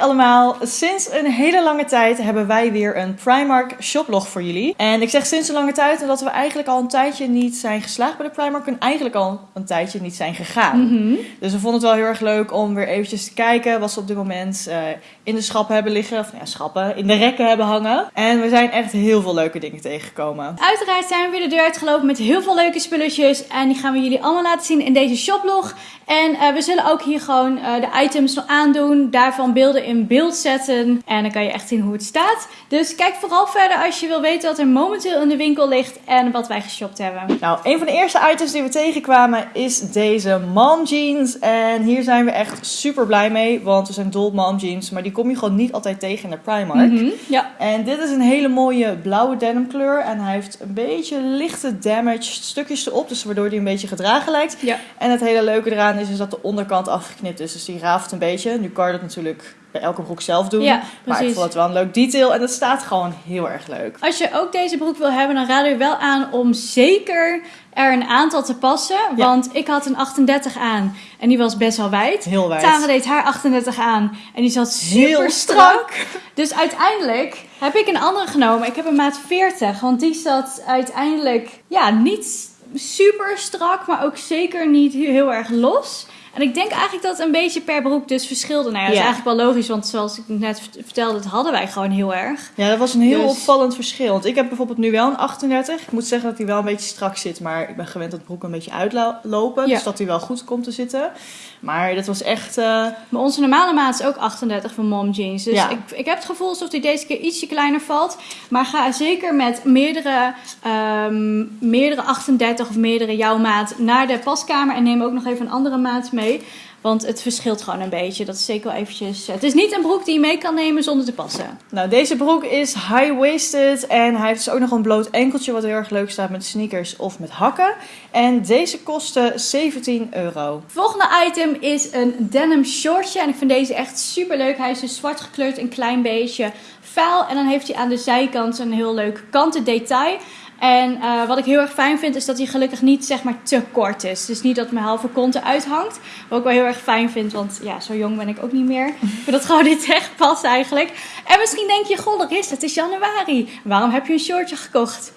allemaal, sinds een hele lange tijd hebben wij weer een Primark shoplog voor jullie. En ik zeg sinds een lange tijd omdat we eigenlijk al een tijdje niet zijn geslaagd bij de Primark en eigenlijk al een tijdje niet zijn gegaan. Mhm. Dus we vonden het wel heel erg leuk om weer eventjes te kijken wat ze op dit moment eh, in de schappen hebben liggen. Of nou ja, schappen, in de rekken hebben hangen. En we zijn echt heel veel leuke dingen tegengekomen. Uiteraard zijn we weer de deur uitgelopen met heel veel leuke spulletjes. En die gaan we jullie allemaal laten zien in deze shoplog. En eh, we zullen ook hier gewoon eh, de items aandoen. Daarvan beelden in beeld zetten. En dan kan je echt zien hoe het staat. Dus kijk vooral verder als je wil weten wat er momenteel in de winkel ligt. En wat wij geshopt hebben. Nou, een van de eerste items die we tegenkwamen is deze mom jeans. En hier zijn we echt super blij mee, want we zijn dol op mom jeans. Maar die kom je gewoon niet altijd tegen in de Primark. Mhm, Ja. En dit is een hele mooie blauwe denim kleur. En hij heeft een beetje lichte damaged stukjes erop. Dus waardoor hij een beetje gedragen lijkt. Ja. En het hele leuke eraan is, is dat de onderkant afgeknipt is. Dus die raaft een beetje. Nu kan dat natuurlijk bij elke broek zelf doen. Ja, maar ik vond het wel een leuk detail. En het staat gewoon heel erg leuk. Als je ook deze broek wil hebben, dan raden we wel aan om zeker er een aantal te passen. Ja. Want ik had een 38 aan en die was best wel wijd. Heel wijd. Deed haar 38 aan en die zat super strak. Dus uiteindelijk heb ik een andere genomen. Ik heb een maat 40, want die zat uiteindelijk ja, niet super strak, maar ook zeker niet heel erg los. En ik denk eigenlijk dat het een beetje per broek dus verschilde. Nou ja, dat is eigenlijk wel logisch, want zoals ik net vert- vertelde, dat hadden wij gewoon heel erg. Ja, dat was een heel Dus- opvallend verschil. Want ik heb bijvoorbeeld nu wel een 38. Ik moet zeggen dat hij wel een beetje strak zit. Maar ik ben gewend dat broek een beetje uitlopen. Ja. Dus dat hij wel goed komt te zitten. Maar dat was echt... eh, Maar onze normale maat is ook 38 van mom jeans. Dus Ja. ik, ik heb het gevoel alsof die deze keer ietsje kleiner valt. Maar ga zeker met meerdere, ehm, meerdere 38 of meerdere jouw maat naar de paskamer. En neem ook nog even een andere maat mee. Want het verschilt gewoon een beetje. Dat is zeker wel eventjes... Het is niet een broek die je mee kan nemen zonder te passen. Nou, deze broek is high-waisted. En hij heeft dus ook nog een bloot enkeltje. Wat heel erg leuk staat met sneakers of met hakken. En deze kostte 17 euro. Volgende item is een denim shortje. En ik vind deze echt super leuk. Hij is dus zwart gekleurd, een klein beetje vuil. En dan heeft hij aan de zijkant een heel leuk kanten detail. En eh, wat ik heel erg fijn vind, is dat hij gelukkig niet zeg maar te kort is. Dus niet dat mijn halve kont eruit hangt. Wat ik wel heel erg fijn vind, want ja, zo jong ben ik ook niet meer. Ik vind dat gewoon niet echt past eigenlijk. En misschien denk je, goh, Laris, het is januari. Waarom heb je een shortje gekocht?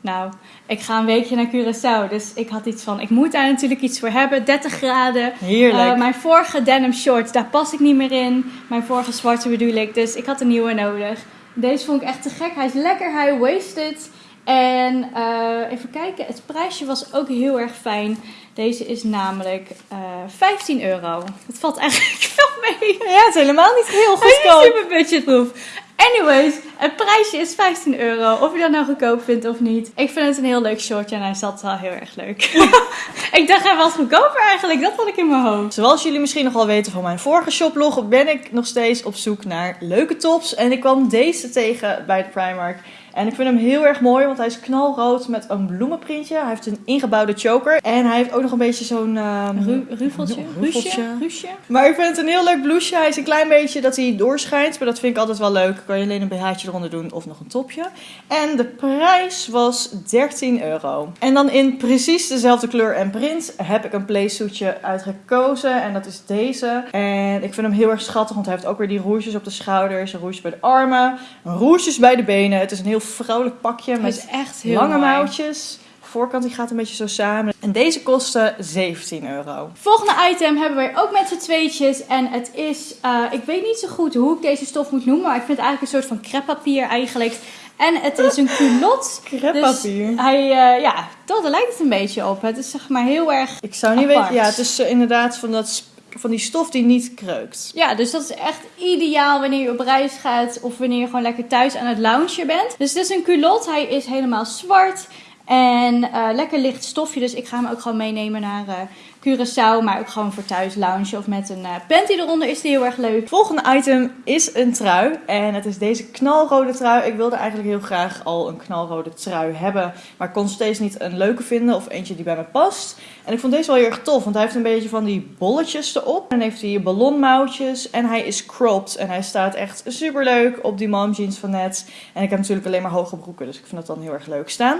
Nou, ik ga een weekje naar Curaçao. Dus ik had iets van, ik moet daar natuurlijk iets voor hebben. 30 graden. Heerlijk. Eh, mijn vorige denim shorts, daar pas ik niet meer in. Mijn vorige zwarte bedoel ik. Dus ik had een nieuwe nodig. Deze vond ik echt te gek. Hij is lekker high-waisted. En eh, even kijken, het prijsje was ook heel erg fijn. Deze is namelijk eh 15 euro. Dat valt eigenlijk wel mee. ja, het is helemaal niet heel Hij is goedkoop. super budgetproof. Anyways, het prijsje is 15 euro. Of je dat nou goedkoop vindt of niet. Ik vind het een heel leuk shortje en hij zat wel heel erg leuk. ik dacht hij was goedkoper eigenlijk. Dat had ik in mijn hoofd. Zoals jullie misschien nog wel weten van mijn vorige shoplog, ben ik nog steeds op zoek naar leuke tops. En ik kwam deze tegen bij de Primark. En ik vind hem heel erg mooi, want hij is knalrood met een bloemenprintje. Hij heeft een ingebouwde choker. En hij heeft ook nog een beetje zo'n... ehm, Ru rufeltje? Rufeltje. Ruusje? Maar ik vind het een heel leuk blouseje. Hij is een klein beetje dat hij doorschijnt. Maar dat vind ik altijd wel leuk. Kan je alleen een BH'tje eronder doen of nog een topje. En de prijs was 13 euro. En dan in precies dezelfde kleur en print heb ik een playsuitje uitgekozen. En dat is deze. En ik vind hem heel erg schattig. Want hij heeft ook weer die roesjes op de schouders. Een roesje bij de armen. Roesjes bij de benen. Het is een heel vrouwelijk pakje met is echt heel lange mooi. mouwtjes. Voorkant die gaat een beetje zo samen. En deze kostte 17 euro. Volgende item hebben wij ook met z'n tweetjes. En het is, eh, ik weet niet zo goed hoe ik deze stof moet noemen. Maar ik vind het eigenlijk een soort van creppapier eigenlijk. En het is een culotte. Creppapier. Dus hij, eh, ja, dat, daar lijkt het een beetje op. Het is zeg maar heel erg... Ik zou niet Apart. weten. Ja, het is eh, inderdaad van, dat, van die stof die niet kreukt. Ja, dus dat is echt ideaal wanneer je op reis gaat. Of wanneer je gewoon lekker thuis aan het loungen bent. Dus het is een culotte. Hij is helemaal zwart. En eh, lekker licht stofje. Dus ik ga hem ook gewoon meenemen naar eh Curaçao. Maar ook gewoon voor thuis loungen. Of met een eh, panty eronder is die heel erg leuk. Volgende item is een trui. En het is deze knalrode trui. Ik wilde eigenlijk heel graag al een knalrode trui hebben. Maar kon steeds niet een leuke vinden of eentje die bij me past. En ik vond deze wel heel erg tof. Want hij heeft een beetje van die bolletjes erop. En dan heeft hij ballonmouwtjes. En hij is cropped. En hij staat echt super leuk op die mom jeans van net. En ik heb natuurlijk alleen maar hoge broeken. Dus ik vind dat dan heel erg leuk staan.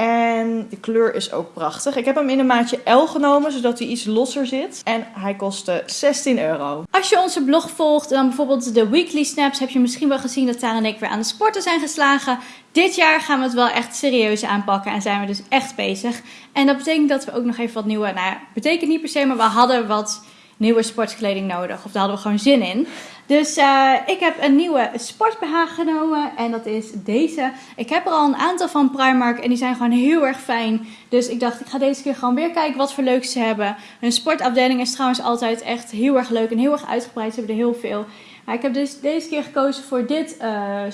En de kleur is ook prachtig. Ik heb hem in een maatje L genomen, zodat hij iets losser zit. En hij kostte 16 euro. Als je onze blog volgt, dan bijvoorbeeld de weekly snaps, heb je misschien wel gezien dat Tara en ik weer aan de sporten zijn geslagen. Dit jaar gaan we het wel echt serieus aanpakken en zijn we dus echt bezig. En dat betekent dat we ook nog even wat nieuwe, nou betekent niet per se, maar we hadden wat nieuwe sportkleding nodig. Of daar hadden we gewoon zin in. Dus uh, ik heb een nieuwe sportbh genomen en dat is deze. Ik heb er al een aantal van Primark en die zijn gewoon heel erg fijn. Dus ik dacht, ik ga deze keer gewoon weer kijken wat voor leuks ze hebben. Hun sportafdeling is trouwens altijd echt heel erg leuk en heel erg uitgebreid. Ze hebben er heel veel. Maar ik heb dus deze keer gekozen voor dit uh.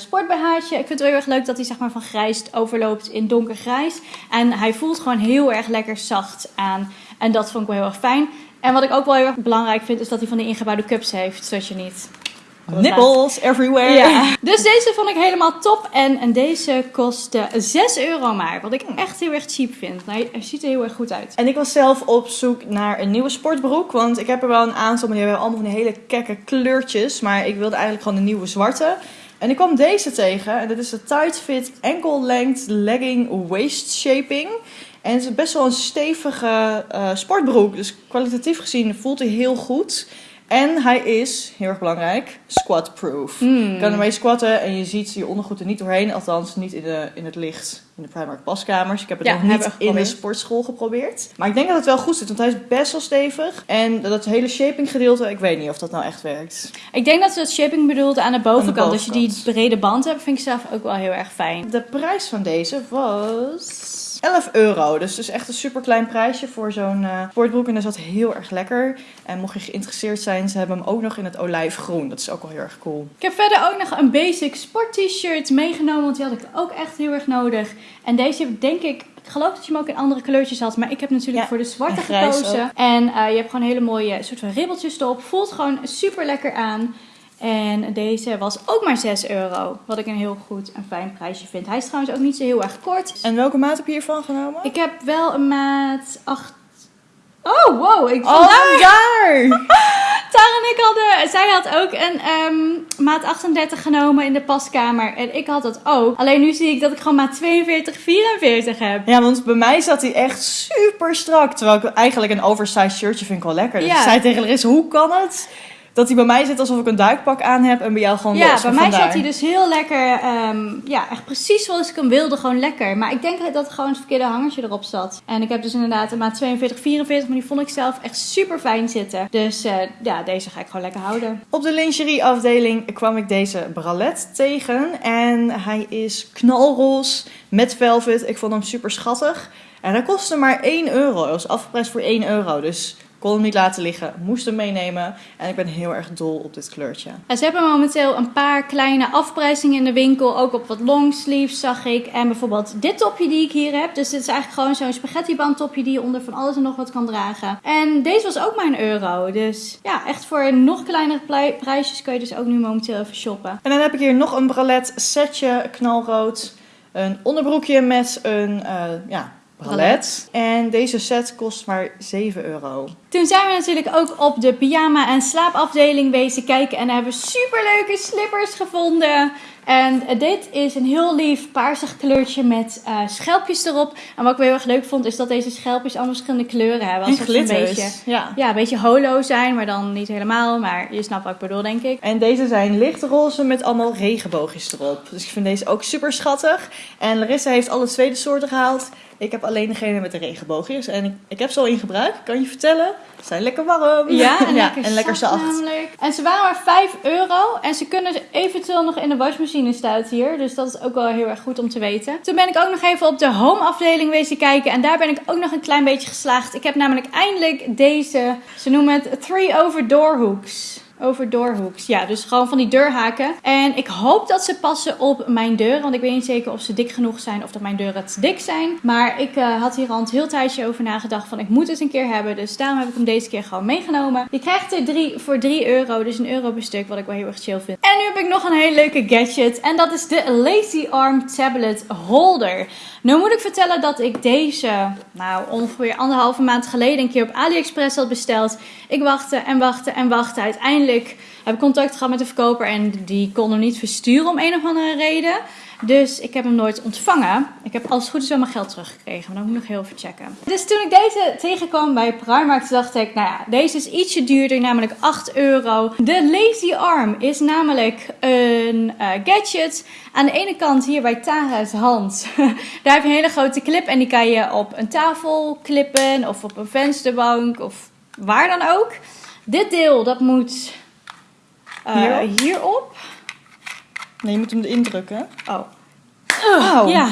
Ik vind het heel erg leuk dat hij zeg maar van grijs overloopt in donkergrijs. En hij voelt gewoon heel erg lekker zacht aan. En dat vond ik wel heel erg fijn. En wat ik ook wel heel erg belangrijk vind, is dat hij van die ingebouwde cups heeft, zodat je niet... Nipples everywhere. Ja. Dus deze vond ik helemaal top. En, en deze kostte 6 euro maar. Wat ik echt heel erg cheap vind. Hij, hij ziet er heel erg goed uit. En ik was zelf op zoek naar een nieuwe sportbroek. Want ik heb er wel een aantal, maar die hebben allemaal van die hele kekke kleurtjes. Maar ik wilde eigenlijk gewoon een nieuwe zwarte. En ik kwam deze tegen. En dat is de Tight Fit Ankle Length Legging Waist Shaping. En het is best wel een stevige uh, sportbroek. Dus kwalitatief gezien voelt hij heel goed. En hij is, heel erg belangrijk, squat-proof. Hmm. Je kan ermee squatten en je ziet je ondergoed er niet doorheen. Althans, niet in, de, in het licht in de Primark paskamers. Ik heb het Ja, nog niet in de sportschool geprobeerd. Maar ik denk dat het wel goed zit, want hij is best wel stevig. En dat hele shaping gedeelte, ik weet niet of dat nou echt werkt. Ik denk dat ze dat shaping bedoelde aan de bovenkant. Aan de Als je die bovenkant. brede band hebt, vind ik zelf ook wel heel erg fijn. De prijs van deze was 11 euro. Dus is echt een super klein prijsje voor zo'n eh, sportbroek. En dat zat heel erg lekker. En mocht je geïnteresseerd zijn, ze hebben hem ook nog in het olijfgroen. Dat is ook wel heel erg cool. Ik heb verder ook nog een basic sport t-shirt meegenomen, want die had ik ook echt heel erg nodig. En deze heb ik denk ik, ik geloof dat je hem ook in andere kleurtjes had, maar ik heb natuurlijk Ja, voor de zwarte gekozen. ook. En eh, je hebt gewoon hele mooie soort van ribbeltjes erop. Voelt gewoon super lekker aan. En deze was ook maar 6 euro, wat ik een heel goed en fijn prijsje vind. Hij is trouwens ook niet zo heel erg kort. En welke maat heb je hiervan genomen? Ik heb wel een maat 8. Oh, wow. Ik Oh, daar! Tara en ik hadden, zij had ook een ehm, maat 38 genomen in de paskamer. En ik had dat ook. Alleen nu zie ik dat ik gewoon maat 42, 44 heb. Ja, want bij mij zat hij echt super strak. Terwijl ik eigenlijk een oversized shirtje vind ik wel lekker. Dus Ja. ik zei tegen Larissa, hoe kan het dat hij bij mij zit alsof ik een duikpak aan heb en bij jou gewoon Ja, los? bij Maar mij zat hij dus heel lekker. ehm, ja, echt precies zoals ik hem wilde. Gewoon lekker. Maar ik denk dat gewoon het verkeerde hangertje erop zat. En ik heb dus inderdaad een maat 42, 44. Maar die vond ik zelf echt super fijn zitten. Dus eh, ja, deze ga ik gewoon lekker houden. Op de lingerie afdeling kwam ik deze bralette tegen. En hij is knalroze met velvet. Ik vond hem super schattig. En hij kostte maar 1 euro. Hij was afgeprijsd voor 1 euro. Dus kon hem niet laten liggen. Moest hem meenemen. En ik ben heel erg dol op dit kleurtje. En ze hebben momenteel een paar kleine afprijzingen in de winkel. Ook op wat longsleeves zag ik. En bijvoorbeeld dit topje die ik hier heb. Dus dit is eigenlijk gewoon zo'n spaghettiband topje die je onder van alles en nog wat kan dragen. En deze was ook maar een euro. Dus ja, echt voor nog kleinere prijsjes kun je dus ook nu momenteel even shoppen. En dan heb ik hier nog een bralette setje, knalrood. Een onderbroekje met een eh, ja, bralette. En deze set kost maar 7 euro. Toen zijn we natuurlijk ook op de pyjama- en slaapafdeling wezen kijken. En daar hebben we superleuke slippers gevonden. En eh, dit is een heel lief paarsig kleurtje met eh, schelpjes erop. En wat ik wel heel erg leuk vond, is dat deze schelpjes allemaal verschillende kleuren hebben. Alsof ze een beetje, Ja. ja, een beetje holo zijn, maar dan niet helemaal. Maar je snapt wat ik bedoel, denk ik. En deze zijn lichtroze met allemaal regenboogjes erop. Dus ik vind deze ook super schattig. En Larissa heeft alle tweede soorten gehaald. Ik heb alleen degene met de regenboogjes. En ik, ik heb ze al in gebruik. Kan je vertellen? Ze zijn lekker warm. Ja, en lekker, en lekker zacht. namelijk. En ze waren maar 5 euro. En ze kunnen eventueel nog in de wasmachine staat hier. Dus dat is ook wel heel erg goed om te weten. Toen ben ik ook nog even op de home afdeling wezen kijken. En daar ben ik ook nog een klein beetje geslaagd. Ik heb namelijk eindelijk deze, ze noemen het three over door hooks. Over doorhoeks. Ja, dus gewoon van die deurhaken. En ik hoop dat ze passen op mijn deuren. Want ik weet niet zeker of ze dik genoeg zijn of dat mijn deuren te dik zijn. Maar ik eh, had hier al een heel tijdje over nagedacht van ik moet het een keer hebben. Dus daarom heb ik hem deze keer gewoon meegenomen. Je krijgt er drie voor 3 euro. Dus een euro per stuk. Wat ik wel heel erg chill vind. En nu heb ik nog een hele leuke gadget. En dat is de Lazy Arm Tablet Holder. Nou moet ik vertellen dat ik deze, nou ongeveer anderhalve maand geleden een keer op AliExpress had besteld. Ik wachtte en wachtte en wachtte. Uiteindelijk uiteindelijk heb ik contact gehad met de verkoper en die kon hem niet versturen om een of andere reden. Dus ik heb hem nooit ontvangen. Ik heb als het goed is wel mijn geld teruggekregen, maar dan moet ik nog heel even checken. Dus toen ik deze tegenkwam bij Primark, dacht ik, nou ja, deze is ietsje duurder, namelijk 8 euro. De Lazy Arm is namelijk een eh, gadget. Aan de ene kant hier bij Tara's hand, daar heb je een hele grote clip en die kan je op een tafel klippen of op een vensterbank of waar dan ook. Dit deel, dat moet eh, Hierop? hierop. Nee, je moet hem erin drukken. Oh. Wauw. Ja.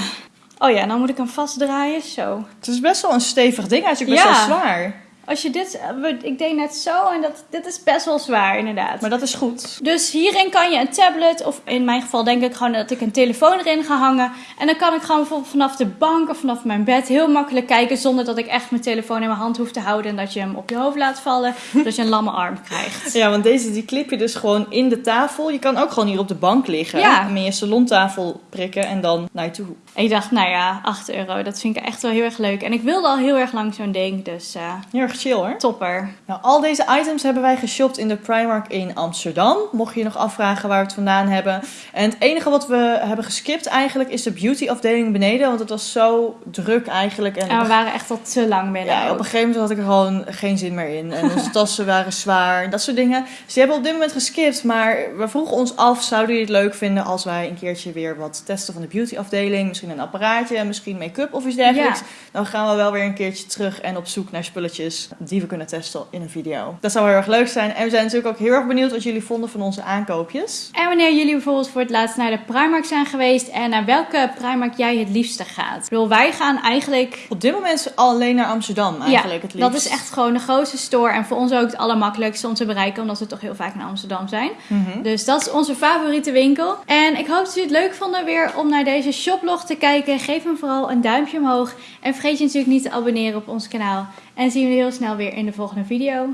Oh ja, dan moet ik hem vastdraaien. Zo. Het is best wel een stevig ding. Hij is ook best Ja. wel zwaar. Als je dit... eh, Ik deed net zo en dat, dit is best wel zwaar inderdaad. Maar dat is goed. Dus hierin kan je een tablet, of in mijn geval denk ik gewoon dat ik een telefoon erin ga hangen. En dan kan ik gewoon bijvoorbeeld vanaf de bank of vanaf mijn bed heel makkelijk kijken. Zonder dat ik echt mijn telefoon in mijn hand hoef te houden. En dat je hem op je hoofd laat vallen. dat je een lamme arm krijgt. Ja, want deze die klip je dus gewoon in de tafel. Je kan ook gewoon hier op de bank liggen. Ja. En met je salontafel prikken en dan naar je toe. En ik dacht, nou ja, 8 euro, dat vind ik echt wel heel erg leuk. En ik wilde al heel erg lang zo'n ding, dus eh, Heel erg chill hoor. topper. Nou, al deze items hebben wij geshopt in de Primark in Amsterdam. Mocht je je nog afvragen waar we het vandaan hebben. En het enige wat we hebben geskipt eigenlijk is de beauty afdeling beneden. Want het was zo druk eigenlijk. En En we waren echt al te lang binnen. ja, op een gegeven moment had ik er gewoon geen zin meer in. En onze tassen waren zwaar en dat soort dingen. Dus die hebben we op dit moment geskipt. Maar we vroegen ons af, zouden jullie het leuk vinden als wij een keertje weer wat testen van de beauty afdeling? Misschien een apparaatje, misschien make-up of iets dergelijks. Ja. Dan gaan we wel weer een keertje terug en op zoek naar spulletjes die we kunnen testen in een video. Dat zou heel erg leuk zijn. En we zijn natuurlijk ook heel erg benieuwd wat jullie vonden van onze aankoopjes. En wanneer jullie bijvoorbeeld voor het laatst naar de Primark zijn geweest en naar welke Primark jij het liefste gaat. Ik bedoel, wij gaan eigenlijk. Op dit moment alleen naar Amsterdam eigenlijk het liefst. dat is echt gewoon de grootste store en voor ons ook het allermakkelijkste om te bereiken, omdat we toch heel vaak in Amsterdam zijn. Mhm. Dus dat is onze favoriete winkel. En ik hoop dat jullie het leuk vonden weer om naar deze shoplog te kijken. Geef hem vooral een duimpje omhoog. En vergeet je natuurlijk niet te abonneren op ons kanaal. En zien we jullie heel snel weer in de volgende video.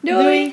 Doei. Doei.